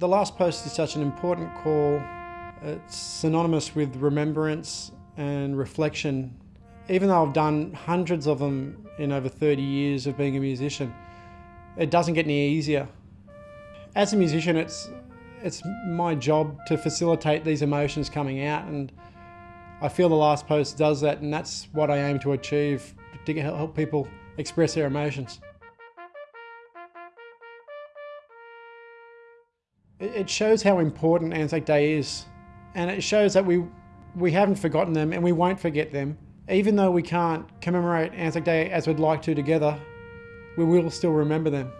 The last post is such an important call. It's synonymous with remembrance and reflection. Even though I've done hundreds of them in over 30 years of being a musician, it doesn't get any easier. As a musician, it's, it's my job to facilitate these emotions coming out and I feel the last post does that and that's what I aim to achieve, to help people express their emotions. It shows how important Anzac Day is and it shows that we, we haven't forgotten them and we won't forget them. Even though we can't commemorate Anzac Day as we'd like to together, we will still remember them.